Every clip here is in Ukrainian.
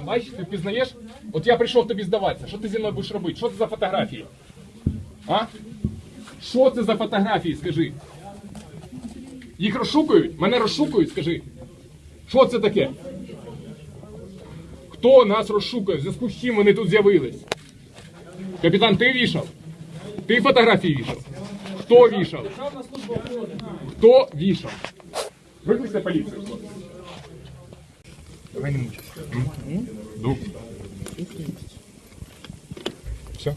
Бачиш, ти впізнаєш? От я прийшов тобі здаватися. Що ти зі мною будеш робити? Що це за фотографії? А? Що це за фотографії, скажи? Їх розшукують? Мене розшукують, скажи. Що це таке? Хто нас розшукує? В зв'язку з чим вони тут з'явились? Капітан, ти вішав? Ти фотографії вішав? Хто вішав? Хто вішав? Викликайте поліцію. Давай не мучайся. Ну. Все.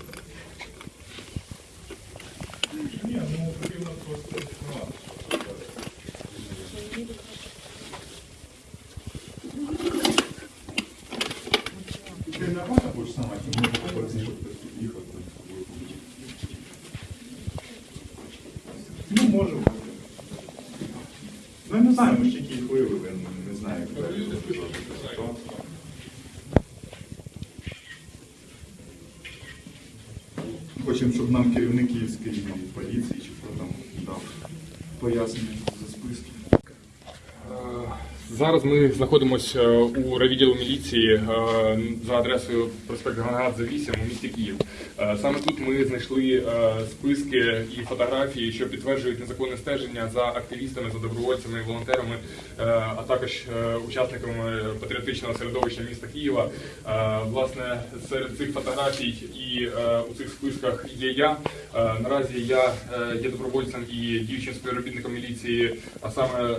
Ты нормально будешь снимать? Мы попросим, чтобы ты їхав там з тобою. Ну, можемо. Ну, я не знаю, ми ж тільки їх виявили, Не- знаю, як далі. Що? Хочемо, щоб нам керівник Київської поліції чи хто там дав пояснення. Зараз ми знаходимося у райвідділу міліції е, за адресою проспект Ганагадзе 8 у місті Київ. Е, Саме тут ми знайшли е, списки і фотографії, що підтверджують незаконне стеження за активістами, за добровольцями, волонтерами, а також учасниками патріотичного середовища міста Києва. Власне, серед цих фотографій і у цих списках є я. Наразі я є добровольцем і діючим співробітником міліції, а саме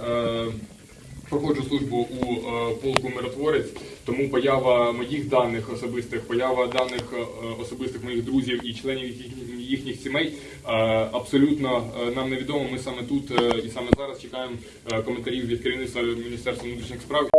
проходжу службу у е, полку миротворець, тому поява моїх даних особистих, поява даних е, особистих моїх друзів і членів їхніх, сімей е, абсолютно нам невідомо. Ми саме тут і саме зараз чекаємо коментарів від керівництва Міністерства внутрішніх справ.